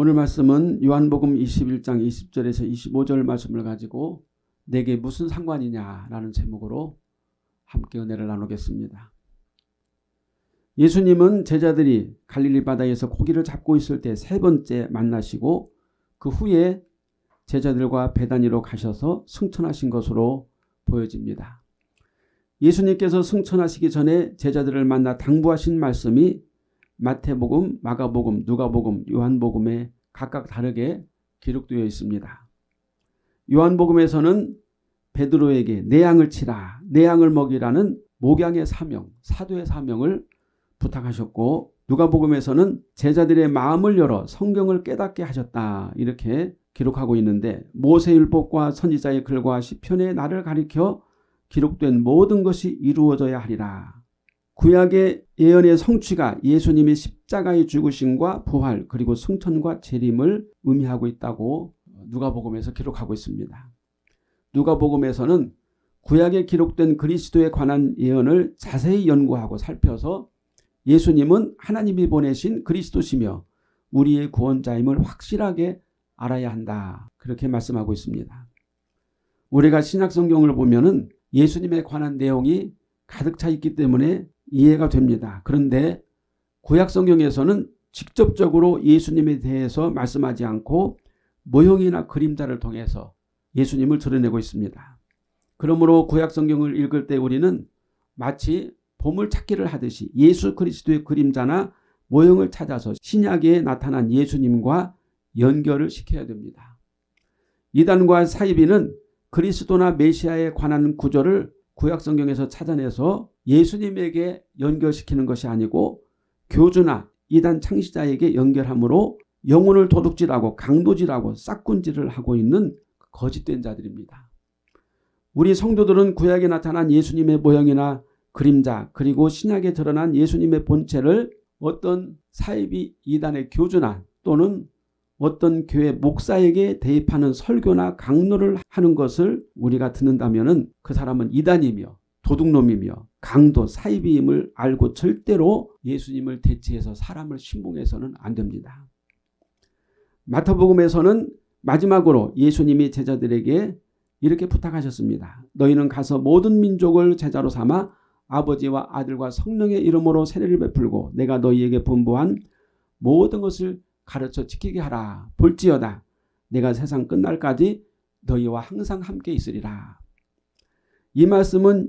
오늘 말씀은 요한복음 21장 20절에서 25절 말씀을 가지고 내게 무슨 상관이냐라는 제목으로 함께 은혜를 나누겠습니다. 예수님은 제자들이 갈릴리 바다에서 고기를 잡고 있을 때 세 번째 만나시고 그 후에 제자들과 배단위로 가셔서 승천하신 것으로 보여집니다. 예수님께서 승천하시기 전에 제자들을 만나 당부하신 말씀이 마태복음, 마가복음, 누가복음, 요한복음에 각각 다르게 기록되어 있습니다. 요한복음에서는 베드로에게 내 양을 치라, 내 양을 먹이라는 목양의 사명, 사도의 사명을 부탁하셨고 누가복음에서는 제자들의 마음을 열어 성경을 깨닫게 하셨다 이렇게 기록하고 있는데 모세율법과 선지자의 글과 시편의 나를 가리켜 기록된 모든 것이 이루어져야 하리라. 구약의 예언의 성취가 예수님의 십자가의 죽으심과 부활 그리고 승천과 재림을 의미하고 있다고 누가복음에서 기록하고 있습니다. 누가복음에서는 구약에 기록된 그리스도에 관한 예언을 자세히 연구하고 살펴서 예수님은 하나님이 보내신 그리스도시며 우리의 구원자임을 확실하게 알아야 한다. 그렇게 말씀하고 있습니다. 우리가 신약성경을 보면 예수님에 관한 내용이 가득 차 있기 때문에 이해가 됩니다. 그런데 구약성경에서는 직접적으로 예수님에 대해서 말씀하지 않고 모형이나 그림자를 통해서 예수님을 드러내고 있습니다. 그러므로 구약성경을 읽을 때 우리는 마치 보물찾기를 하듯이 예수 그리스도의 그림자나 모형을 찾아서 신약에 나타난 예수님과 연결을 시켜야 됩니다. 이단과 사이비는 그리스도나 메시아에 관한 구절을 구약성경에서 찾아내서 예수님에게 연결시키는 것이 아니고 교주나 이단 창시자에게 연결함으로 영혼을 도둑질하고 강도질하고 싹군질을 하고 있는 거짓된 자들입니다. 우리 성도들은 구약에 나타난 예수님의 모형이나 그림자 그리고 신약에 드러난 예수님의 본체를 어떤 사이비 이단의 교주나 또는 어떤 교회 목사에게 대입하는 설교나 강론을 하는 것을 우리가 듣는다면 그 사람은 이단이며 도둑놈이며 강도 사이비임을 알고 절대로 예수님을 대체해서 사람을 신봉해서는 안 됩니다. 마태복음에서는 마지막으로 예수님이 제자들에게 이렇게 부탁하셨습니다. 너희는 가서 모든 민족을 제자로 삼아 아버지와 아들과 성령의 이름으로 세례를 베풀고 내가 너희에게 분부한 모든 것을 가르쳐 지키게 하라. 볼지어다. 내가 세상 끝날까지 너희와 항상 함께 있으리라. 이 말씀은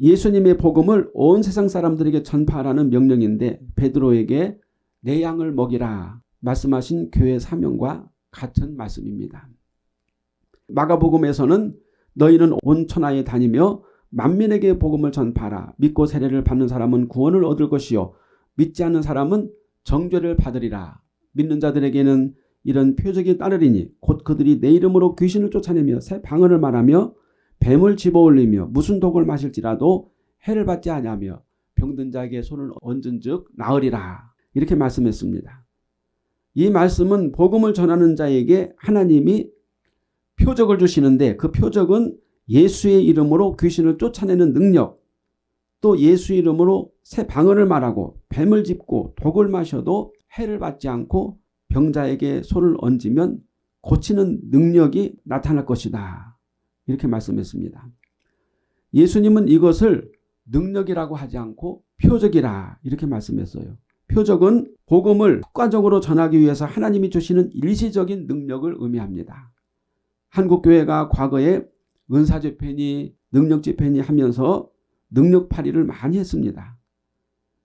예수님의 복음을 온 세상 사람들에게 전파하라는 명령인데 베드로에게 내 양을 먹이라 말씀하신 교회 사명과 같은 말씀입니다. 마가복음에서는 너희는 온 천하에 다니며 만민에게 복음을 전파하라. 믿고 세례를 받는 사람은 구원을 얻을 것이요 믿지 않는 사람은 정죄를 받으리라. 믿는 자들에게는 이런 표적이 따르리니 곧 그들이 내 이름으로 귀신을 쫓아내며 새 방언을 말하며 뱀을 집어올리며 무슨 독을 마실지라도 해를 받지 아니하며 병든 자에게 손을 얹은 즉 나으리라 이렇게 말씀했습니다. 이 말씀은 복음을 전하는 자에게 하나님이 표적을 주시는데 그 표적은 예수의 이름으로 귀신을 쫓아내는 능력 또 예수 이름으로 새 방언을 말하고 뱀을 짚고 독을 마셔도 해를 받지 않고 병자에게 손을 얹으면 고치는 능력이 나타날 것이다. 이렇게 말씀했습니다. 예수님은 이것을 능력이라고 하지 않고 표적이라 이렇게 말씀했어요. 표적은 복음을 효과적으로 전하기 위해서 하나님이 주시는 일시적인 능력을 의미합니다. 한국교회가 과거에 은사집회니 능력집회니 하면서 능력팔이를 많이 했습니다.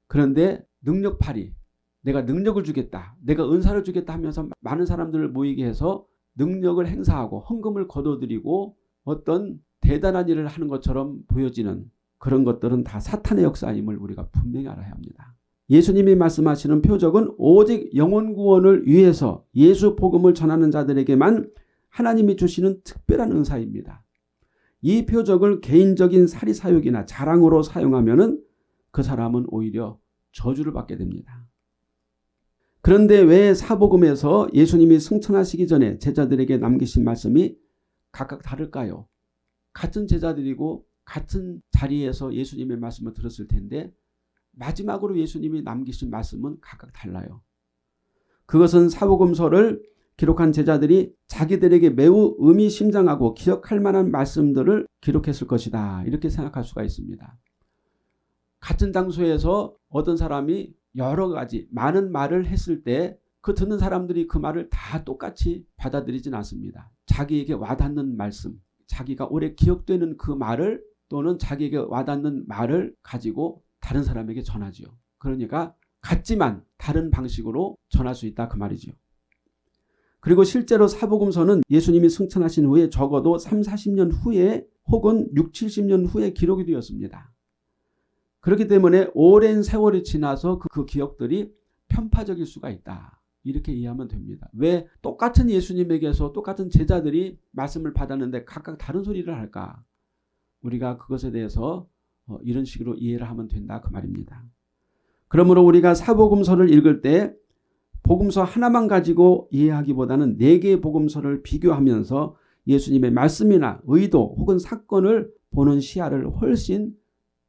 그런데 능력팔이 내가 능력을 주겠다. 내가 은사를 주겠다 하면서 많은 사람들을 모이게 해서 능력을 행사하고 헌금을 거둬들이고 어떤 대단한 일을 하는 것처럼 보여지는 그런 것들은 다 사탄의 역사임을 우리가 분명히 알아야 합니다. 예수님이 말씀하시는 표적은 오직 영혼 구원을 위해서 예수 복음을 전하는 자들에게만 하나님이 주시는 특별한 은사입니다. 이 표적을 개인적인 사리사욕이나 자랑으로 사용하면 그 사람은 오히려 저주를 받게 됩니다. 그런데 왜 사복음에서 예수님이 승천하시기 전에 제자들에게 남기신 말씀이 각각 다를까요? 같은 제자들이고 같은 자리에서 예수님의 말씀을 들었을 텐데 마지막으로 예수님이 남기신 말씀은 각각 달라요. 그것은 사복음서를 기록한 제자들이 자기들에게 매우 의미심장하고 기억할 만한 말씀들을 기록했을 것이다. 이렇게 생각할 수가 있습니다. 같은 장소에서 어떤 사람이 여러 가지 많은 말을 했을 때 그 듣는 사람들이 그 말을 다 똑같이 받아들이진 않습니다. 자기에게 와닿는 말씀, 자기가 오래 기억되는 그 말을 또는 자기에게 와닿는 말을 가지고 다른 사람에게 전하지요. 그러니까 같지만 다른 방식으로 전할 수 있다 그 말이죠. 그리고 실제로 사복음서는 예수님이 승천하신 후에 적어도 3, 40년 후에 혹은 6, 70년 후에 기록이 되었습니다. 그렇기 때문에 오랜 세월이 지나서 그, 그 기억들이 편파적일 수가 있다. 이렇게 이해하면 됩니다. 왜 똑같은 예수님에게서 똑같은 제자들이 말씀을 받았는데 각각 다른 소리를 할까? 우리가 그것에 대해서 어, 이런 식으로 이해를 하면 된다 그 말입니다. 그러므로 우리가 사복음서를 읽을 때 복음서 하나만 가지고 이해하기보다는 네 개의 복음서를 비교하면서 예수님의 말씀이나 의도 혹은 사건을 보는 시야를 훨씬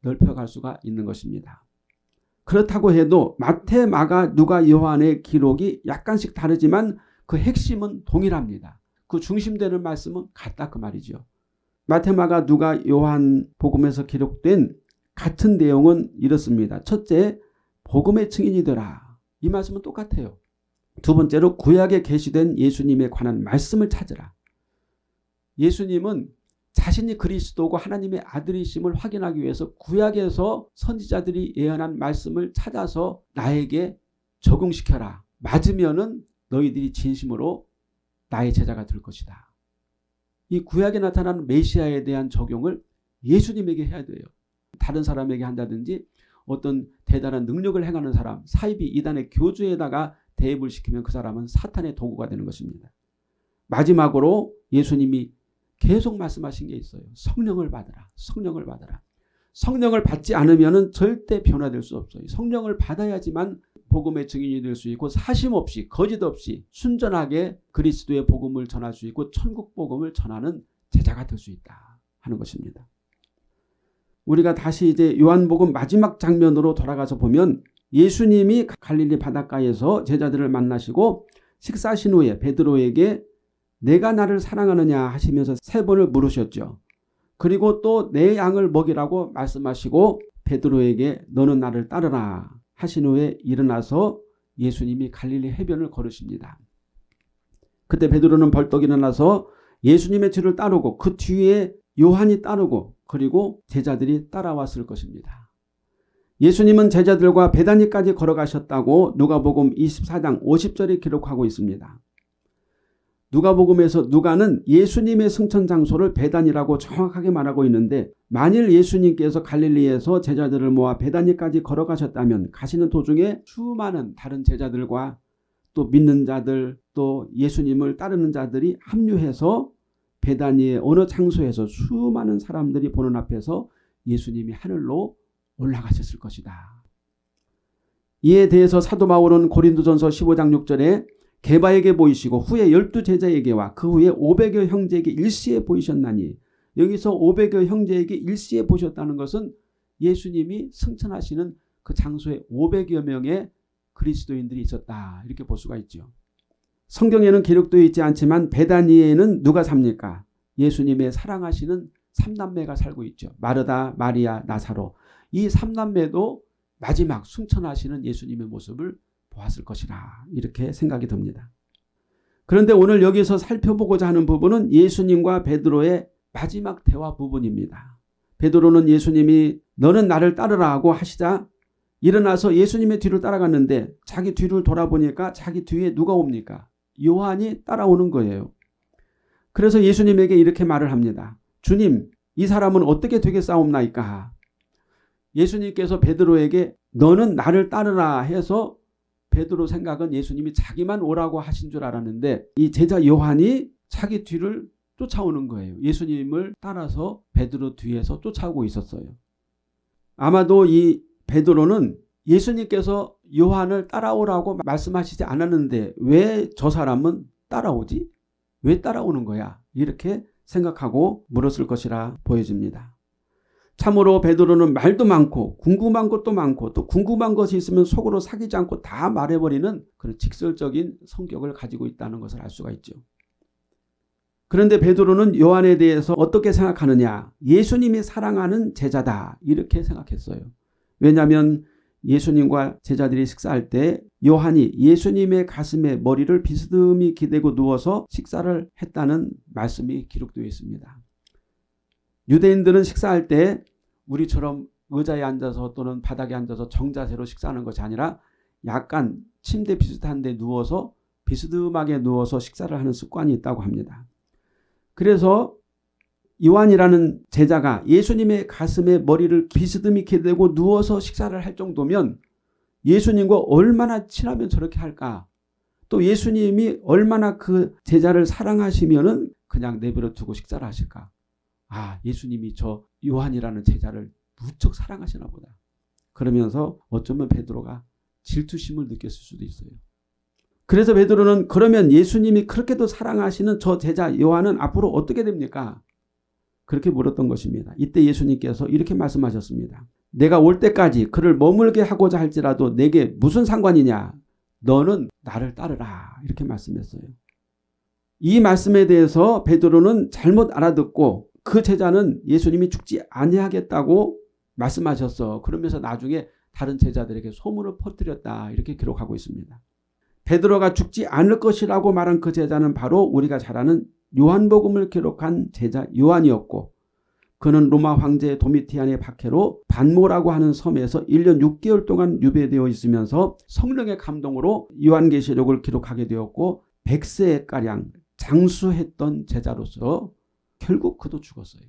넓혀갈 수가 있는 것입니다. 그렇다고 해도 마태, 마가, 누가, 요한의 기록이 약간씩 다르지만 그 핵심은 동일합니다. 그 중심되는 말씀은 같다 그 말이죠. 마태, 마가, 누가, 요한 복음에서 기록된 같은 내용은 이렇습니다. 첫째, 복음의 증인이 되라. 이 말씀은 똑같아요. 두 번째로 구약에 계시된 예수님에 관한 말씀을 찾으라. 예수님은 자신이 그리스도고 하나님의 아들이심을 확인하기 위해서 구약에서 선지자들이 예언한 말씀을 찾아서 나에게 적용시켜라. 맞으면은 너희들이 진심으로 나의 제자가 될 것이다. 이 구약에 나타나는 메시아에 대한 적용을 예수님에게 해야 돼요. 다른 사람에게 한다든지 어떤 대단한 능력을 행하는 사람, 사이비 이단의 교주에다가 대입을 시키면 그 사람은 사탄의 도구가 되는 것입니다. 마지막으로 예수님이 계속 말씀하신 게 있어요. 성령을 받으라. 성령을 받으라. 성령을 받지 않으면 절대 변화될 수 없어요. 성령을 받아야지만 복음의 증인이 될 수 있고 사심 없이 거짓 없이 순전하게 그리스도의 복음을 전할 수 있고 천국 복음을 전하는 제자가 될 수 있다 하는 것입니다. 우리가 다시 이제 요한복음 마지막 장면으로 돌아가서 보면 예수님이 갈릴리 바닷가에서 제자들을 만나시고 식사하신 후에 베드로에게 내가 나를 사랑하느냐 하시면서 세 번을 물으셨죠. 그리고 또 내 양을 먹이라고 말씀하시고 베드로에게 너는 나를 따르라 하신 후에 일어나서 예수님이 갈릴리 해변을 걸으십니다. 그때 베드로는 벌떡 일어나서 예수님의 뒤를 따르고 그 뒤에 요한이 따르고 그리고 제자들이 따라왔을 것입니다. 예수님은 제자들과 베다니까지 걸어가셨다고 누가복음 24장 50절에 기록하고 있습니다. 누가복음에서 누가는 예수님의 승천 장소를 베단이라고 정확하게 말하고 있는데 만일 예수님께서 갈릴리에서 제자들을 모아 베다니까지 걸어가셨다면 가시는 도중에 수많은 다른 제자들과 또 믿는 자들 또 예수님을 따르는 자들이 합류해서 베다니의 어느 장소에서 수많은 사람들이 보는 앞에서 예수님이 하늘로 올라가셨을 것이다. 이에 대해서 사도 바울은 고린도전서 15장 6절에 개바에게 보이시고 후에 열두 제자에게와 그 후에 500여 형제에게 일시에 보이셨나니 여기서 500여 형제에게 일시에 보셨다는 것은 예수님이 승천하시는 그 장소에 500여 명의 그리스도인들이 있었다 이렇게 볼 수가 있죠. 성경에는 기록되어 있지 않지만 베다니에는 누가 삽니까? 예수님의 사랑하시는 삼남매가 살고 있죠. 마르다, 마리아, 나사로. 이 삼남매도 마지막 승천하시는 예수님의 모습을 보았을 것이라 이렇게 생각이 듭니다. 그런데 오늘 여기서 살펴보고자 하는 부분은 예수님과 베드로의 마지막 대화 부분입니다. 베드로는 예수님이 너는 나를 따르라 하고 하시자 일어나서 예수님의 뒤를 따라갔는데 자기 뒤를 돌아보니까 자기 뒤에 누가 옵니까? 요한이 따라오는 거예요. 그래서 예수님에게 이렇게 말을 합니다. 주님 이 사람은 어떻게 되겠사옵나이까? 예수님께서 베드로에게 너는 나를 따르라 해서 베드로 생각은 예수님이 자기만 오라고 하신 줄 알았는데 이 제자 요한이 자기 뒤를 쫓아오는 거예요. 예수님을 따라서 베드로 뒤에서 쫓아오고 있었어요. 아마도 이 베드로는 예수님께서 요한을 따라오라고 말씀하시지 않았는데 왜 저 사람은 따라오지? 왜 따라오는 거야? 이렇게 생각하고 물었을 것이라 보여집니다. 참으로 베드로는 말도 많고 궁금한 것도 많고 또 궁금한 것이 있으면 속으로 사귀지 않고 다 말해버리는 그런 직설적인 성격을 가지고 있다는 것을 알 수가 있죠. 그런데 베드로는 요한에 대해서 어떻게 생각하느냐 예수님이 사랑하는 제자다 이렇게 생각했어요. 왜냐하면 예수님과 제자들이 식사할 때 요한이 예수님의 가슴에 머리를 비스듬히 기대고 누워서 식사를 했다는 말씀이 기록되어 있습니다. 유대인들은 식사할 때 우리처럼 의자에 앉아서 또는 바닥에 앉아서 정자세로 식사하는 것이 아니라 약간 침대 비슷한 데 누워서 비스듬하게 누워서 식사를 하는 습관이 있다고 합니다. 그래서 요한이라는 제자가 예수님의 가슴에 머리를 비스듬히 기대고 누워서 식사를 할 정도면 예수님과 얼마나 친하면 저렇게 할까? 또 예수님이 얼마나 그 제자를 사랑하시면 은 그냥 내버려 두고 식사를 하실까? 아, 예수님이 저 요한이라는 제자를 무척 사랑하시나 보다. 그러면서 어쩌면 베드로가 질투심을 느꼈을 수도 있어요. 그래서 베드로는 그러면 예수님이 그렇게도 사랑하시는 저 제자 요한은 앞으로 어떻게 됩니까? 그렇게 물었던 것입니다. 이때 예수님께서 이렇게 말씀하셨습니다. 내가 올 때까지 그를 머물게 하고자 할지라도 내게 무슨 상관이냐? 너는 나를 따르라. 이렇게 말씀했어요. 이 말씀에 대해서 베드로는 잘못 알아듣고 그 제자는 예수님이 죽지 아니하겠다고 말씀하셨어. 그러면서 나중에 다른 제자들에게 소문을 퍼뜨렸다. 이렇게 기록하고 있습니다. 베드로가 죽지 않을 것이라고 말한 그 제자는 바로 우리가 잘 아는 요한복음을 기록한 제자 요한이었고 그는 로마 황제 도미티안의 박해로 반모라고 하는 섬에서 1년 6개월 동안 유배되어 있으면서 성령의 감동으로 요한계시록을 기록하게 되었고 100세가량 장수했던 제자로서 결국 그도 죽었어요.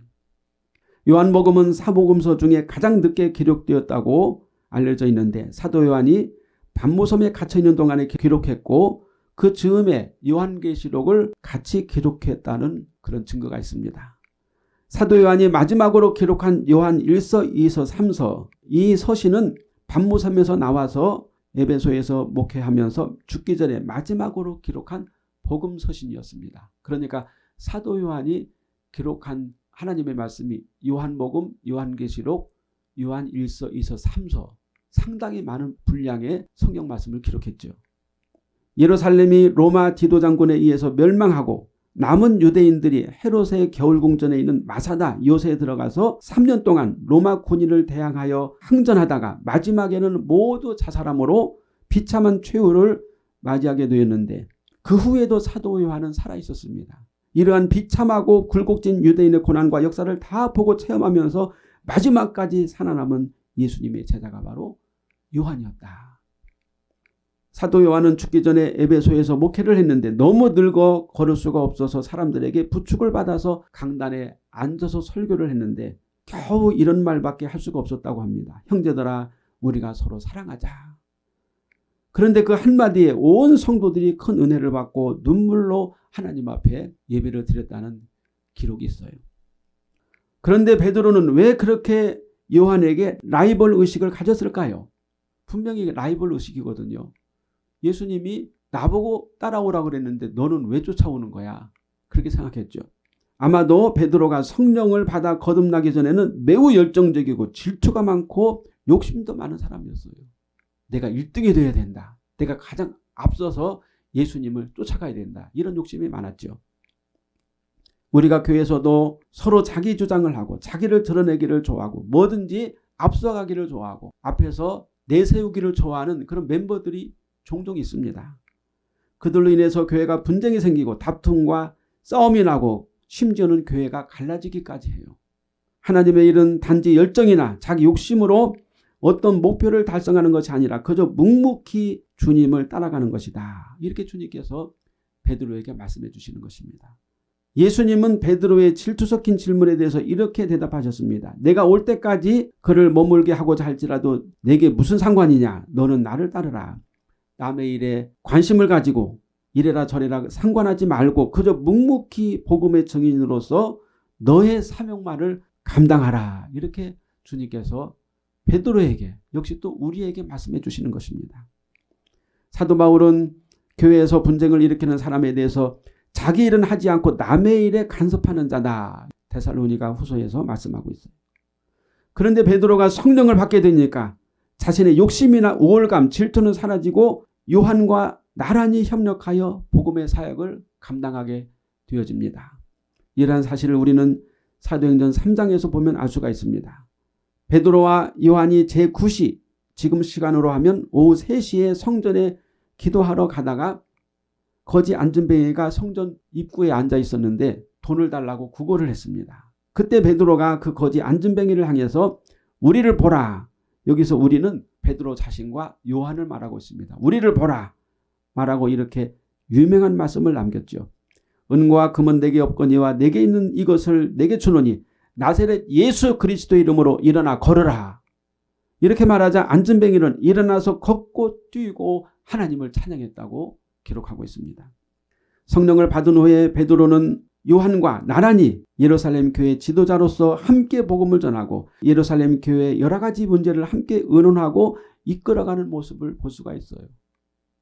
요한복음은 사복음서 중에 가장 늦게 기록되었다고 알려져 있는데 사도 요한이 반모섬에 갇혀있는 동안에 기록했고 그 즈음에 요한계시록을 같이 기록했다는 그런 증거가 있습니다. 사도 요한이 마지막으로 기록한 요한 1서, 2서, 3서 이 서신은 반모섬에서 나와서 에베소에서 목회하면서 죽기 전에 마지막으로 기록한 복음 서신이었습니다. 그러니까 사도 요한이 기록한 하나님의 말씀이 요한복음, 요한계시록, 요한 1서, 2서, 3서 상당히 많은 분량의 성경 말씀을 기록했죠. 예루살렘이 로마 지도장군에 의해서 멸망하고 남은 유대인들이 헤롯의 겨울궁전에 있는 마사다 요새에 들어가서 3년 동안 로마 군인을 대항하여 항전하다가 마지막에는 모두 자살함으로 비참한 최후를 맞이하게 되었는데 그 후에도 사도 요한은 살아있었습니다. 이러한 비참하고 굴곡진 유대인의 고난과 역사를 다 보고 체험하면서 마지막까지 살아남은 예수님의 제자가 바로 요한이었다. 사도 요한은 죽기 전에 에베소에서 목회를 했는데 너무 늙어 걸을 수가 없어서 사람들에게 부축을 받아서 강단에 앉아서 설교를 했는데 겨우 이런 말밖에 할 수가 없었다고 합니다. 형제들아 우리가 서로 사랑하자. 그런데 그 한마디에 온 성도들이 큰 은혜를 받고 눈물로 하나님 앞에 예배를 드렸다는 기록이 있어요. 그런데 베드로는 왜 그렇게 요한에게 라이벌 의식을 가졌을까요? 분명히 라이벌 의식이거든요. 예수님이 나보고 따라오라 그랬는데 너는 왜 쫓아오는 거야? 그렇게 생각했죠. 아마도 베드로가 성령을 받아 거듭나기 전에는 매우 열정적이고 질투가 많고 욕심도 많은 사람이었어요. 내가 1등이 돼야 된다. 내가 가장 앞서서 예수님을 쫓아가야 된다. 이런 욕심이 많았죠. 우리가 교회에서도 서로 자기 주장을 하고 자기를 드러내기를 좋아하고 뭐든지 앞서가기를 좋아하고 앞에서 내세우기를 좋아하는 그런 멤버들이 종종 있습니다. 그들로 인해서 교회가 분쟁이 생기고 다툼과 싸움이 나고 심지어는 교회가 갈라지기까지 해요. 하나님의 일은 단지 열정이나 자기 욕심으로 어떤 목표를 달성하는 것이 아니라 그저 묵묵히 주님을 따라가는 것이다. 이렇게 주님께서 베드로에게 말씀해 주시는 것입니다. 예수님은 베드로의 질투 섞인 질문에 대해서 이렇게 대답하셨습니다. 내가 올 때까지 그를 머물게 하고자 할지라도 내게 무슨 상관이냐. 너는 나를 따르라. 남의 일에 관심을 가지고 이래라 저래라 상관하지 말고 그저 묵묵히 복음의 증인으로서 너의 사명만을 감당하라. 이렇게 주님께서 베드로에게 역시 또 우리에게 말씀해 주시는 것입니다. 사도 바울은 교회에서 분쟁을 일으키는 사람에 대해서 자기 일은 하지 않고 남의 일에 간섭하는 자다. 데살로니가 후서에서 말씀하고 있어요. 그런데 베드로가 성령을 받게 되니까 자신의 욕심이나 우월감, 질투는 사라지고 요한과 나란히 협력하여 복음의 사역을 감당하게 되어집니다. 이러한 사실을 우리는 사도행전 3장에서 보면 알 수가 있습니다. 베드로와 요한이 제9시 지금 시간으로 하면 오후 3시에 성전에 기도하러 가다가 거지 안전뱅이가 성전 입구에 앉아 있었는데 돈을 달라고 구걸을 했습니다. 그때 베드로가 그 거지 안전뱅이를 향해서 우리를 보라. 여기서 우리는 베드로 자신과 요한을 말하고 있습니다. 우리를 보라. 말하고 이렇게 유명한 말씀을 남겼죠. 은과 금은 내게 없거니와 내게 있는 이것을 내게 주노니 나세렛 예수 그리스도 이름으로 일어나 걸으라. 이렇게 말하자 안전뱅이는 일어나서 걷고 뛰고 하나님을 찬양했다고 기록하고 있습니다. 성령을 받은 후에 베드로는 요한과 나란히 예루살렘 교회 지도자로서 함께 복음을 전하고 예루살렘 교회 여러 가지 문제를 함께 의논하고 이끌어가는 모습을 볼 수가 있어요.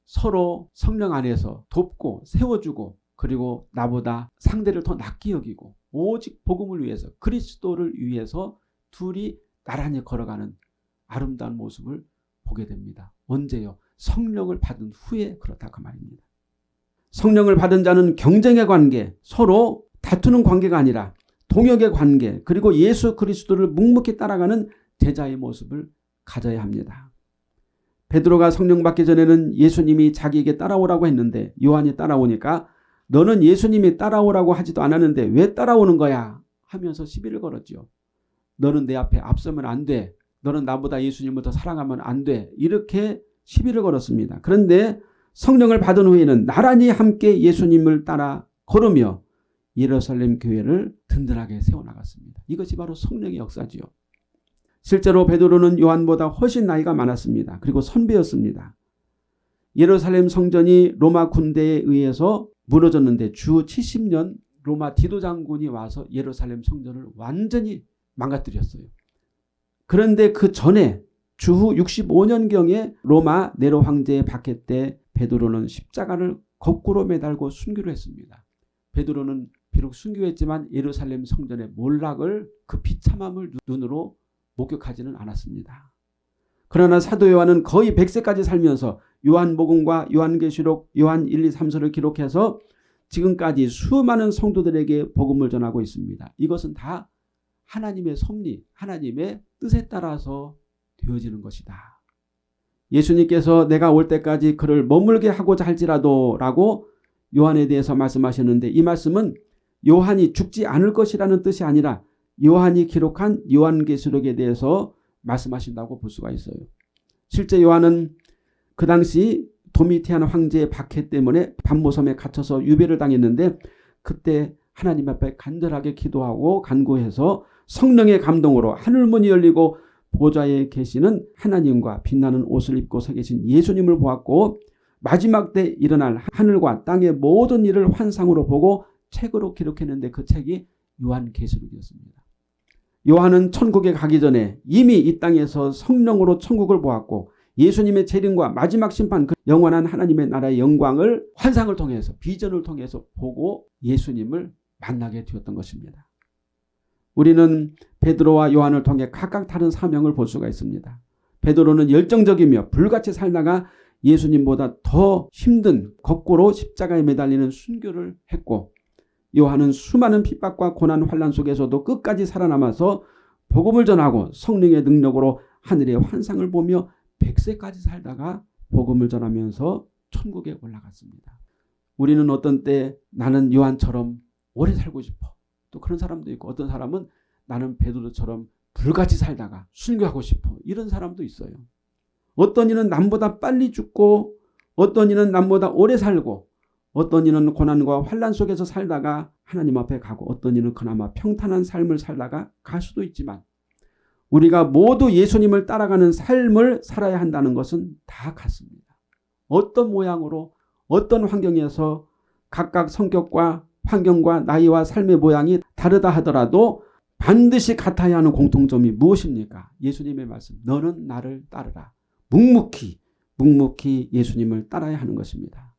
서로 성령 안에서 돕고 세워주고 그리고 나보다 상대를 더 낫게 여기고 오직 복음을 위해서 그리스도를 위해서 둘이 나란히 걸어가는 아름다운 모습을 보게 됩니다. 언제요? 성령을 받은 후에 그렇다고 그 말입니다. 성령을 받은 자는 경쟁의 관계, 서로 다투는 관계가 아니라 동역의 관계, 그리고 예수 그리스도를 묵묵히 따라가는 제자의 모습을 가져야 합니다. 베드로가 성령 받기 전에는 예수님이 자기에게 따라오라고 했는데 요한이 따라오니까 너는 예수님이 따라오라고 하지도 않았는데 왜 따라오는 거야 하면서 시비를 걸었죠. 너는 내 앞에 앞서면 안 돼. 너는 나보다 예수님을 더 사랑하면 안 돼. 이렇게 시비를 걸었습니다. 그런데 성령을 받은 후에는 나란히 함께 예수님을 따라 걸으며 예루살렘 교회를 든든하게 세워나갔습니다. 이것이 바로 성령의 역사지요. 실제로 베드로는 요한보다 훨씬 나이가 많았습니다. 그리고 선배였습니다. 예루살렘 성전이 로마 군대에 의해서 무너졌는데 주 70년 로마 디도 장군이 와서 예루살렘 성전을 완전히 망가뜨렸어요. 그런데 그 전에 주후 65년경에 로마 네로 황제의 박해 때 베드로는 십자가를 거꾸로 매달고 순교를 했습니다. 베드로는 비록 순교했지만 예루살렘 성전의 몰락을 그 비참함을 눈으로 목격하지는 않았습니다. 그러나 사도 요한은 거의 100세까지 살면서 요한복음과 요한계시록, 요한 1, 2, 3서를 기록해서 지금까지 수많은 성도들에게 복음을 전하고 있습니다. 이것은 다 하나님의 섭리, 하나님의 뜻에 따라서 되어지는 것이다. 예수님께서 내가 올 때까지 그를 머물게 하고자 할지라도 라고 요한에 대해서 말씀하셨는데 이 말씀은 요한이 죽지 않을 것이라는 뜻이 아니라 요한이 기록한 요한계시록에 대해서 말씀하신다고 볼 수가 있어요. 실제 요한은 그 당시 도미티안 황제의 박해 때문에 반모섬에 갇혀서 유배를 당했는데 그때 하나님 앞에 간절하게 기도하고 간구해서 성령의 감동으로 하늘문이 열리고 보좌에 계시는 하나님과 빛나는 옷을 입고 서 계신 예수님을 보았고 마지막 때 일어날 하늘과 땅의 모든 일을 환상으로 보고 책으로 기록했는데 그 책이 요한계시록이었습니다. 요한은 천국에 가기 전에 이미 이 땅에서 성령으로 천국을 보았고 예수님의 재림과 마지막 심판 그 영원한 하나님의 나라의 영광을 환상을 통해서 비전을 통해서 보고 예수님을 만나게 되었던 것입니다. 우리는 베드로와 요한을 통해 각각 다른 사명을 볼 수가 있습니다. 베드로는 열정적이며 불같이 살다가 예수님보다 더 힘든 거꾸로 십자가에 매달리는 순교를 했고 요한은 수많은 핍박과 고난 환란 속에서도 끝까지 살아남아서 복음을 전하고 성령의 능력으로 하늘의 환상을 보며 100세까지 살다가 복음을 전하면서 천국에 올라갔습니다. 우리는 어떤 때 나는 요한처럼 오래 살고 싶어. 또 그런 사람도 있고 어떤 사람은 나는 베드로처럼 불같이 살다가 순교하고 싶어. 이런 사람도 있어요. 어떤 이는 남보다 빨리 죽고 어떤 이는 남보다 오래 살고 어떤 이는 고난과 환란 속에서 살다가 하나님 앞에 가고 어떤 이는 그나마 평탄한 삶을 살다가 갈 수도 있지만 우리가 모두 예수님을 따라가는 삶을 살아야 한다는 것은 다 같습니다. 어떤 모양으로 어떤 환경에서 각각 성격과 환경과 나이와 삶의 모양이 다르다 하더라도 반드시 같아야 하는 공통점이 무엇입니까? 예수님의 말씀 너는 나를 따르라. 묵묵히 묵묵히 예수님을 따라야 하는 것입니다.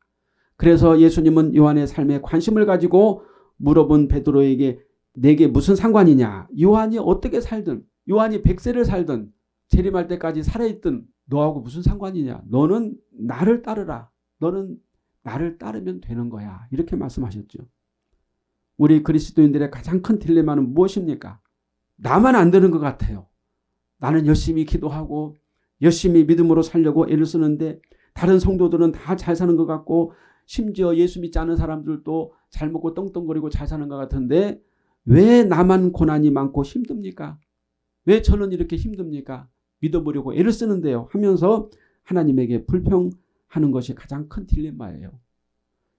그래서 예수님은 요한의 삶에 관심을 가지고 물어본 베드로에게 내게 무슨 상관이냐 요한이 어떻게 살든 요한이 100세를 살던 재림할 때까지 살아있던 너하고 무슨 상관이냐. 너는 나를 따르라. 너는 나를 따르면 되는 거야. 이렇게 말씀하셨죠. 우리 그리스도인들의 가장 큰 딜레마는 무엇입니까? 나만 안 되는 것 같아요. 나는 열심히 기도하고 열심히 믿음으로 살려고 애를 쓰는데 다른 성도들은 다 잘 사는 것 같고 심지어 예수 믿지 않은 사람들도 잘 먹고 떵떵거리고 잘 사는 것 같은데 왜 나만 고난이 많고 힘듭니까? 왜 저는 이렇게 힘듭니까? 믿어보려고 애를 쓰는데요. 하면서 하나님에게 불평하는 것이 가장 큰 딜레마예요.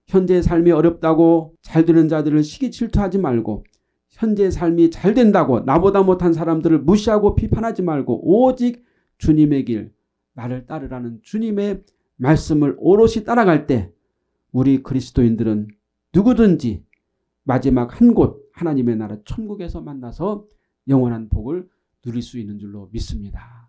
현재 삶이 어렵다고 잘 되는 자들을 시기 질투하지 말고 현재 삶이 잘 된다고 나보다 못한 사람들을 무시하고 비판하지 말고 오직 주님의 길 나를 따르라는 주님의 말씀을 오롯이 따라갈 때 우리 그리스도인들은 누구든지 마지막 한 곳 하나님의 나라 천국에서 만나서 영원한 복을 누릴 수 있는 줄로 믿습니다.